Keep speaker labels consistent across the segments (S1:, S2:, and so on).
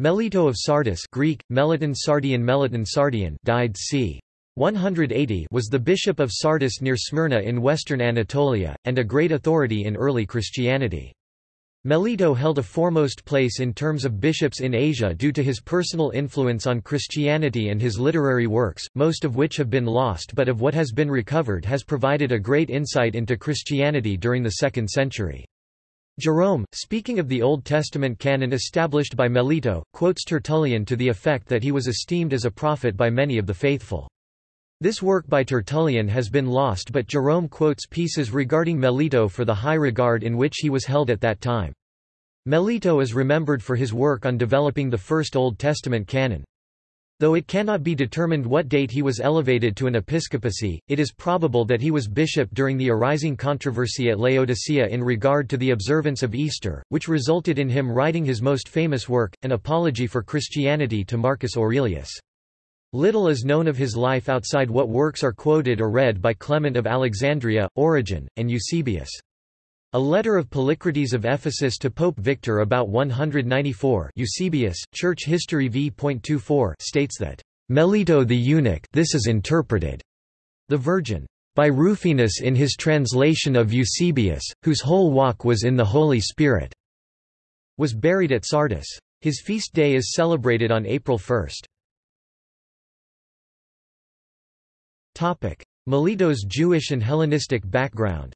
S1: Melito of Sardis Greek, Meliton Sardian Meliton Sardian died c. 180 was the bishop of Sardis near Smyrna in western Anatolia, and a great authority in early Christianity. Melito held a foremost place in terms of bishops in Asia due to his personal influence on Christianity and his literary works, most of which have been lost but of what has been recovered has provided a great insight into Christianity during the 2nd century. Jerome, speaking of the Old Testament canon established by Melito, quotes Tertullian to the effect that he was esteemed as a prophet by many of the faithful. This work by Tertullian has been lost but Jerome quotes pieces regarding Melito for the high regard in which he was held at that time. Melito is remembered for his work on developing the first Old Testament canon. Though it cannot be determined what date he was elevated to an episcopacy, it is probable that he was bishop during the arising controversy at Laodicea in regard to the observance of Easter, which resulted in him writing his most famous work, An Apology for Christianity to Marcus Aurelius. Little is known of his life outside what works are quoted or read by Clement of Alexandria, Origen, and Eusebius. A letter of Polycrates of Ephesus to Pope Victor about 194 Eusebius, Church History v.24 states that, "...Melito the eunuch this is interpreted. The Virgin. By Rufinus in his translation of Eusebius, whose whole walk was in the Holy Spirit." was buried at Sardis. His feast day is celebrated on April 1. Melito's Jewish and Hellenistic background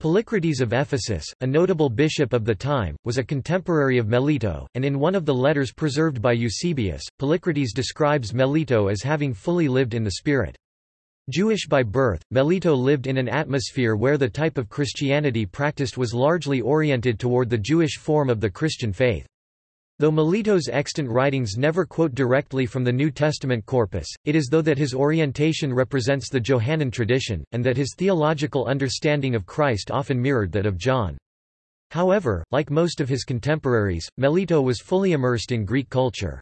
S1: Polycrates of Ephesus, a notable bishop of the time, was a contemporary of Melito, and in one of the letters preserved by Eusebius, Polycrates describes Melito as having fully lived in the Spirit. Jewish by birth, Melito lived in an atmosphere where the type of Christianity practiced was largely oriented toward the Jewish form of the Christian faith. Though Melito's extant writings never quote directly from the New Testament corpus, it is though that his orientation represents the Johannine tradition, and that his theological understanding of Christ often mirrored that of John. However, like most of his contemporaries, Melito was fully immersed in Greek culture.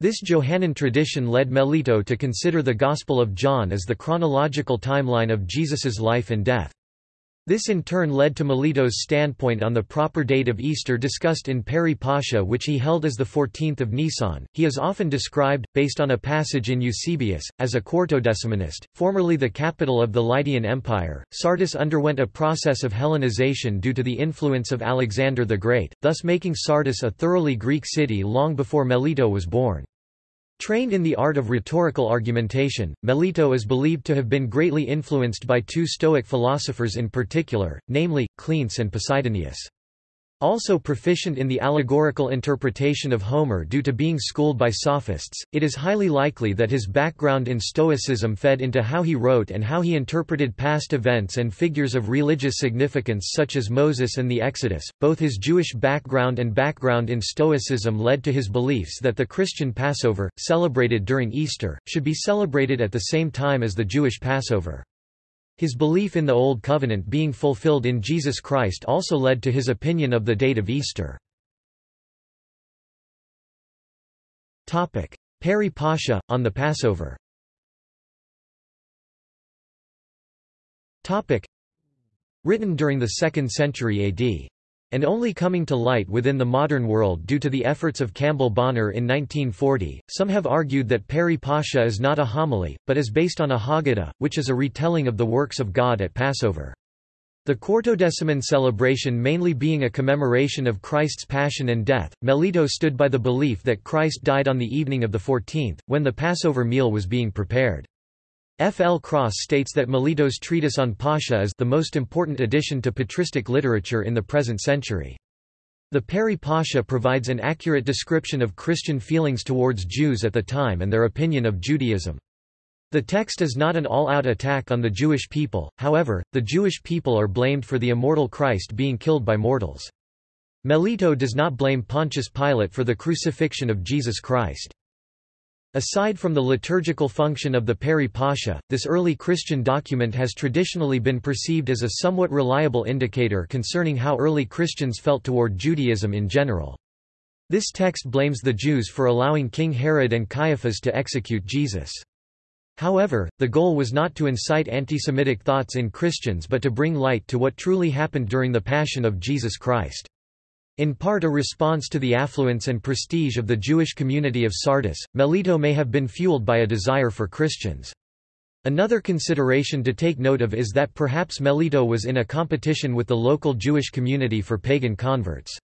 S1: This Johannine tradition led Melito to consider the Gospel of John as the chronological timeline of Jesus's life and death. This in turn led to Melito's standpoint on the proper date of Easter discussed in Peri Pascha which he held as the 14th of Nisan. He is often described, based on a passage in Eusebius, as a Quartodecimanist. Formerly the capital of the Lydian Empire, Sardis underwent a process of Hellenization due to the influence of Alexander the Great, thus making Sardis a thoroughly Greek city long before Melito was born. Trained in the art of rhetorical argumentation, Melito is believed to have been greatly influenced by two Stoic philosophers in particular, namely, Cleanthes and Posidonius. Also proficient in the allegorical interpretation of Homer due to being schooled by sophists, it is highly likely that his background in Stoicism fed into how he wrote and how he interpreted past events and figures of religious significance such as Moses and the Exodus. Both his Jewish background and background in Stoicism led to his beliefs that the Christian Passover, celebrated during Easter, should be celebrated at the same time as the Jewish Passover. His belief in the Old Covenant being fulfilled in Jesus Christ also led to his opinion of the date of Easter. Peri Pascha, on the Passover. Written during the 2nd century AD and only coming to light within the modern world due to the efforts of Campbell Bonner in 1940. Some have argued that Peri Pascha is not a homily, but is based on a Haggadah, which is a retelling of the works of God at Passover. The Quartodeciman celebration mainly being a commemoration of Christ's passion and death, Melito stood by the belief that Christ died on the evening of the 14th, when the Passover meal was being prepared. F. L. Cross states that Melito's treatise on Pascha is the most important addition to patristic literature in the present century. The Peri Pascha provides an accurate description of Christian feelings towards Jews at the time and their opinion of Judaism. The text is not an all-out attack on the Jewish people, however, the Jewish people are blamed for the immortal Christ being killed by mortals. Melito does not blame Pontius Pilate for the crucifixion of Jesus Christ. Aside from the liturgical function of the Peri Pascha, this early Christian document has traditionally been perceived as a somewhat reliable indicator concerning how early Christians felt toward Judaism in general. This text blames the Jews for allowing King Herod and Caiaphas to execute Jesus. However, the goal was not to incite anti-Semitic thoughts in Christians but to bring light to what truly happened during the Passion of Jesus Christ. In part a response to the affluence and prestige of the Jewish community of Sardis, Melito may have been fueled by a desire for Christians. Another consideration to take note of is that perhaps Melito was in a competition with the local Jewish community for pagan converts.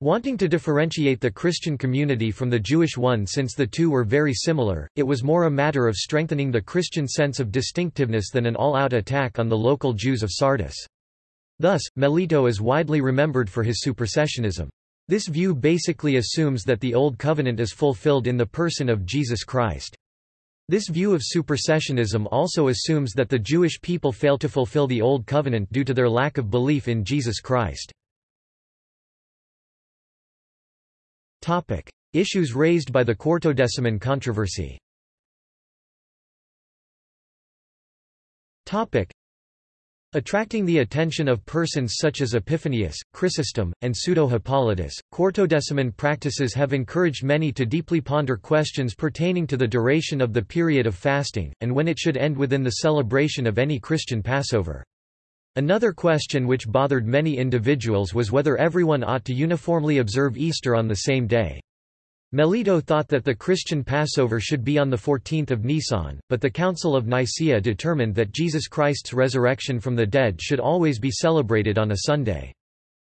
S1: Wanting to differentiate the Christian community from the Jewish one since the two were very similar, it was more a matter of strengthening the Christian sense of distinctiveness than an all-out attack on the local Jews of Sardis. Thus, Melito is widely remembered for his supersessionism. This view basically assumes that the Old Covenant is fulfilled in the person of Jesus Christ. This view of supersessionism also assumes that the Jewish people fail to fulfill the Old Covenant due to their lack of belief in Jesus Christ. Topic: Issues raised by the Quartodeciman controversy. Topic: Attracting the attention of persons such as Epiphanius, Chrysostom, and Pseudo-Hippolytus, Quartodeciman practices have encouraged many to deeply ponder questions pertaining to the duration of the period of fasting, and when it should end within the celebration of any Christian Passover. Another question which bothered many individuals was whether everyone ought to uniformly observe Easter on the same day. Melito thought that the Christian Passover should be on the 14th of Nisan, but the Council of Nicaea determined that Jesus Christ's resurrection from the dead should always be celebrated on a Sunday.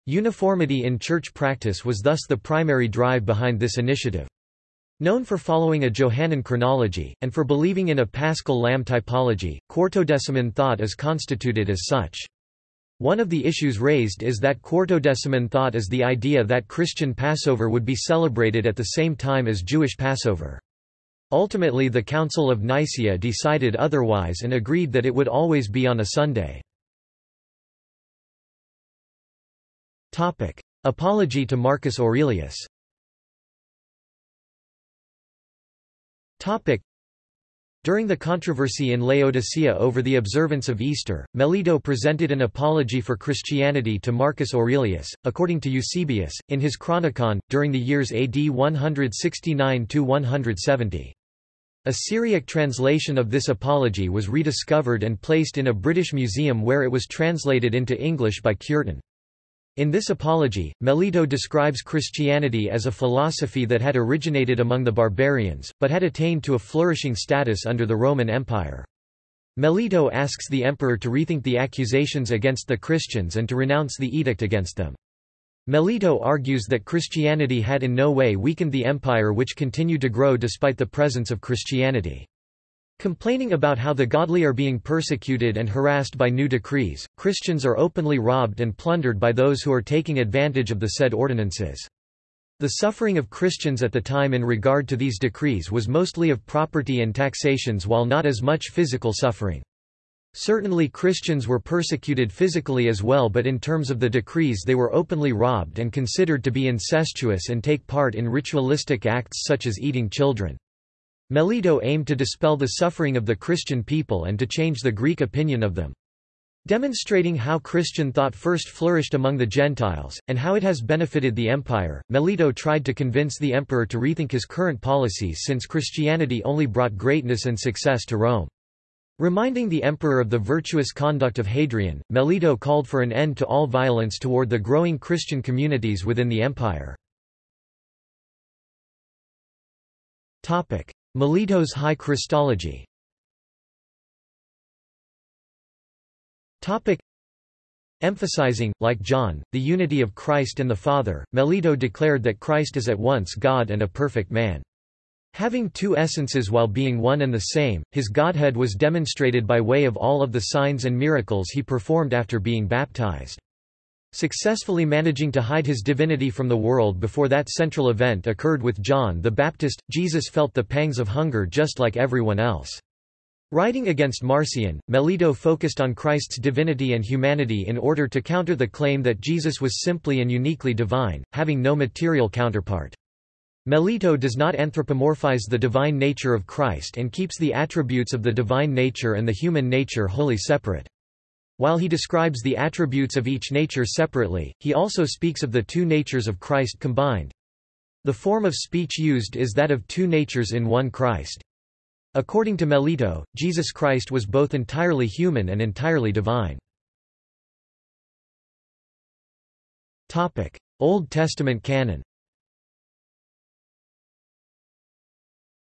S1: Uniformity in church practice was thus the primary drive behind this initiative. Known for following a Johannine chronology, and for believing in a paschal lamb typology, Quartodeciman thought is constituted as such. One of the issues raised is that Quartodeciman thought is the idea that Christian Passover would be celebrated at the same time as Jewish Passover. Ultimately the Council of Nicaea decided otherwise and agreed that it would always be on a Sunday. Apology to Marcus Aurelius During the controversy in Laodicea over the observance of Easter, Melito presented an apology for Christianity to Marcus Aurelius, according to Eusebius, in his Chronicon, during the years AD 169–170. A Syriac translation of this apology was rediscovered and placed in a British museum where it was translated into English by Cureton. In this apology, Melito describes Christianity as a philosophy that had originated among the barbarians, but had attained to a flourishing status under the Roman Empire. Melito asks the emperor to rethink the accusations against the Christians and to renounce the edict against them. Melito argues that Christianity had in no way weakened the empire which continued to grow despite the presence of Christianity. Complaining about how the godly are being persecuted and harassed by new decrees, Christians are openly robbed and plundered by those who are taking advantage of the said ordinances. The suffering of Christians at the time in regard to these decrees was mostly of property and taxations while not as much physical suffering. Certainly Christians were persecuted physically as well but in terms of the decrees they were openly robbed and considered to be incestuous and take part in ritualistic acts such as eating children. Melito aimed to dispel the suffering of the Christian people and to change the Greek opinion of them. Demonstrating how Christian thought first flourished among the Gentiles, and how it has benefited the empire, Melito tried to convince the emperor to rethink his current policies since Christianity only brought greatness and success to Rome. Reminding the emperor of the virtuous conduct of Hadrian, Melito called for an end to all violence toward the growing Christian communities within the empire. Melito's high Christology Emphasizing, like John, the unity of Christ and the Father, Melito declared that Christ is at once God and a perfect man. Having two essences while being one and the same, his Godhead was demonstrated by way of all of the signs and miracles he performed after being baptized. Successfully managing to hide his divinity from the world before that central event occurred with John the Baptist, Jesus felt the pangs of hunger just like everyone else. Writing against Marcion, Melito focused on Christ's divinity and humanity in order to counter the claim that Jesus was simply and uniquely divine, having no material counterpart. Melito does not anthropomorphize the divine nature of Christ and keeps the attributes of the divine nature and the human nature wholly separate. While he describes the attributes of each nature separately, he also speaks of the two natures of Christ combined. The form of speech used is that of two natures in one Christ. According to Melito, Jesus Christ was both entirely human and entirely divine. Topic: Old Testament canon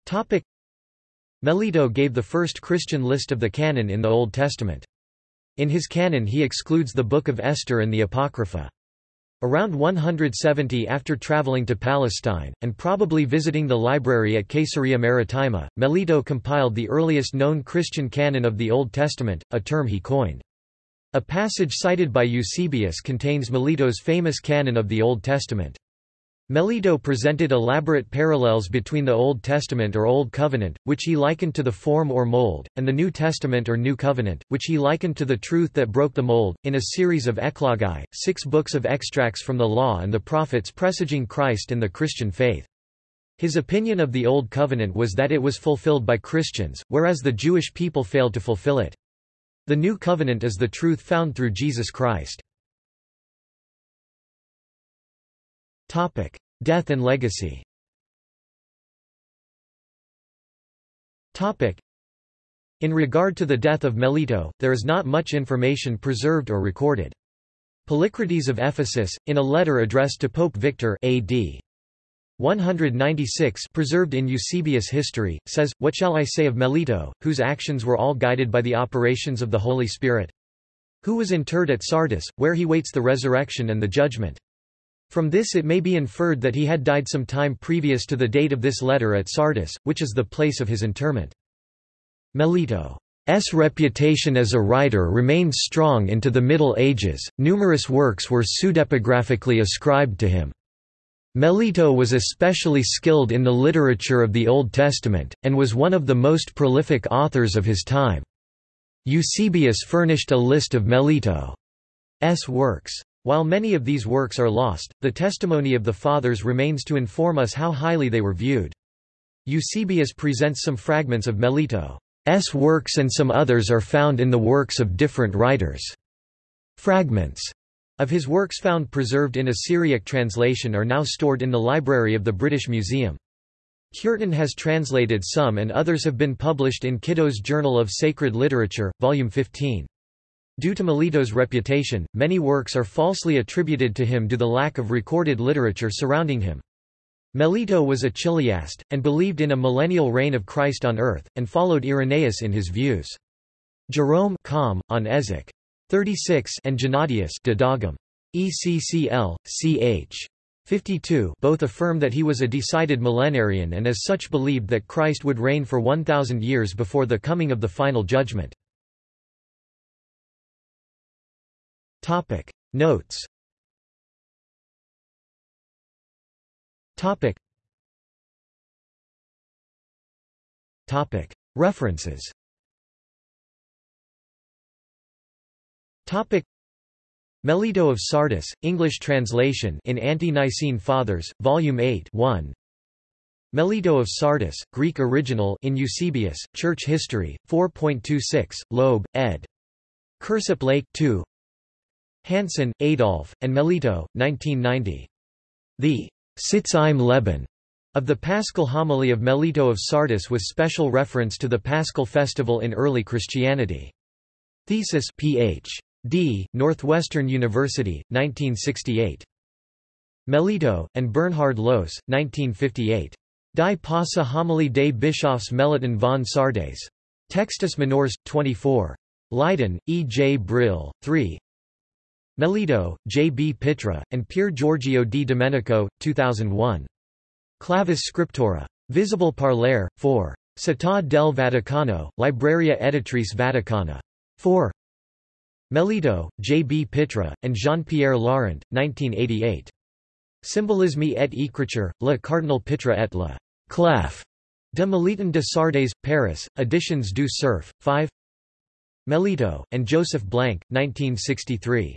S1: Topic: Melito gave the first Christian list of the canon in the Old Testament. In his canon he excludes the Book of Esther and the Apocrypha. Around 170 after traveling to Palestine, and probably visiting the library at Caesarea Maritima, Melito compiled the earliest known Christian canon of the Old Testament, a term he coined. A passage cited by Eusebius contains Melito's famous canon of the Old Testament. Melito presented elaborate parallels between the Old Testament or Old Covenant, which he likened to the form or mold, and the New Testament or New Covenant, which he likened to the truth that broke the mold, in a series of eklogai, six books of extracts from the Law and the Prophets presaging Christ and the Christian faith. His opinion of the Old Covenant was that it was fulfilled by Christians, whereas the Jewish people failed to fulfill it. The New Covenant is the truth found through Jesus Christ. Topic: Death and legacy. Topic: In regard to the death of Melito, there is not much information preserved or recorded. Polycrates of Ephesus, in a letter addressed to Pope Victor AD 196 preserved in Eusebius' history, says, What shall I say of Melito, whose actions were all guided by the operations of the Holy Spirit? Who was interred at Sardis, where he waits the resurrection and the judgment. From this it may be inferred that he had died some time previous to the date of this letter at Sardis, which is the place of his interment. Melito's reputation as a writer remained strong into the Middle Ages, numerous works were pseudepigraphically ascribed to him. Melito was especially skilled in the literature of the Old Testament, and was one of the most prolific authors of his time. Eusebius furnished a list of Melito's works. While many of these works are lost, the testimony of the Fathers remains to inform us how highly they were viewed. Eusebius presents some fragments of Melito's works and some others are found in the works of different writers. Fragments of his works found preserved in a Syriac translation are now stored in the library of the British Museum. Cureton has translated some and others have been published in Kitto's Journal of Sacred Literature, Volume 15. Due to Melito's reputation, many works are falsely attributed to him due to the lack of recorded literature surrounding him. Melito was a Chiliast, and believed in a millennial reign of Christ on earth, and followed Irenaeus in his views. Jerome com, on Ezek. 36 and Gennadius Didaghum. ECCL, ch. 52 both affirm that he was a decided millenarian and as such believed that Christ would reign for 1,000 years before the coming of the final judgment. Topic. Notes. Topic. Topic. References. Topic. Melito of Sardis, English translation in Ante-Nicene Fathers, Volume 8 1. Melito of Sardis, Greek original in Eusebius, Church History, 4.26, Loeb, ed. Kirsopp Lake 2 Hansen, Adolf, and Melito, 1990. The Sitz im Leben of the Paschal homily of Melito of Sardis with special reference to the Paschal festival in early Christianity. Thesis Ph.D., Northwestern University, 1968. Melito, and Bernhard Lohse, 1958. Die Passa Homily des Bischofs Meliton von Sardes. Textus Minors, 24. Leiden, E. J. Brill, 3 Melito, J. B. Pitra, and Pier Giorgio di Domenico, 2001. Clavis Scriptura. Visible Parlere, 4. Città del Vaticano, Libreria Editrice Vaticana. 4. Melito, J. B. Pitra, and Jean-Pierre Laurent, 1988. Symbolisme et écriture, le Cardinal Pitra et le Clef de Meliton de Sardes, Paris, Editions du Cerf, 5 Melito, and Joseph Blank, 1963.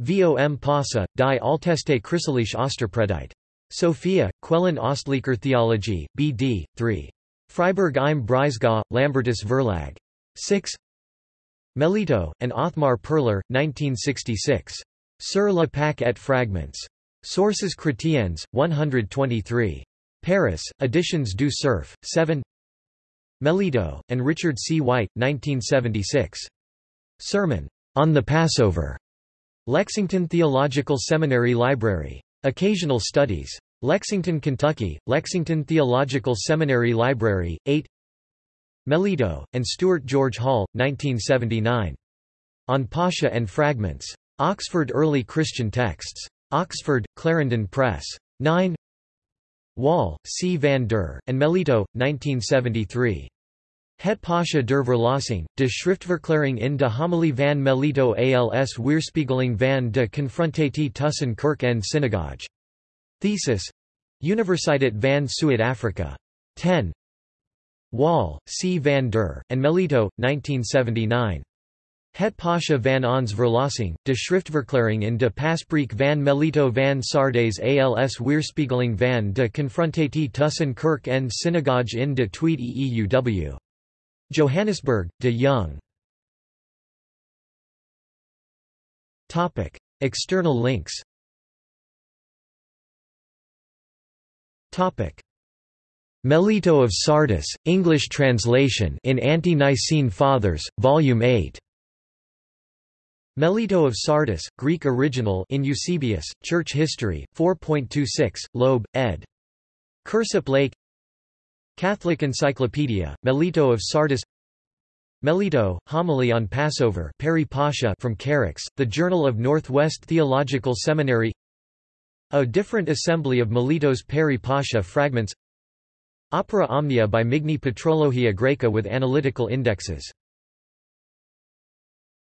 S1: Vom Passa, die Alteste Christliche Osterpredigt. Sophia, Quellen Ostlicher Theologie, B.D., 3. Freiburg im Breisgau, Lambertus Verlag. 6 Melito, and Othmar Perler, 1966. Sur la Pâque et Fragments. Sources Chrétiennes, 123. Paris, Editions du Cerf, 7 Melito, and Richard C. White, 1976. Sermon, On the Passover. Lexington Theological Seminary Library. Occasional Studies. Lexington, Kentucky, Lexington Theological Seminary Library, 8 Melito, and Stuart George Hall, 1979. On Pascha and Fragments. Oxford Early Christian Texts. Oxford, Clarendon Press. 9 Wall, C. van der, and Melito, 1973. Het Pasha der Verlossing, de Schriftverklaring in de Homilie van Melito als Weerspiegeling van de Confrontatie tussen Kerk en Synagoge. Thesis Universiteit van Zuid-Afrika. 10 Wall, C. van der, and Melito, 1979. Het Pasha van ons Verlossing, de Schriftverklaring in de Paspreek van Melito van Sardes als Weerspiegeling van de Confrontatie tussen Kerk en Synagoge in de Tweede Eeuw. Johannesburg, de Jong. External links Melito of Sardis, English translation in Ante-Nicene Fathers, Volume 8. Melito of Sardis, Greek original in Eusebius, Church History, 4.26, Loeb, ed. Kirsopp Lake Catholic Encyclopedia, Melito of Sardis Melito, Homily on Passover Peri Pascha from Kerux, The Journal of Northwest Theological Seminary. A different assembly of Melito's Peri Pascha fragments. Opera Omnia by Migne Patrologia Graeca with analytical indexes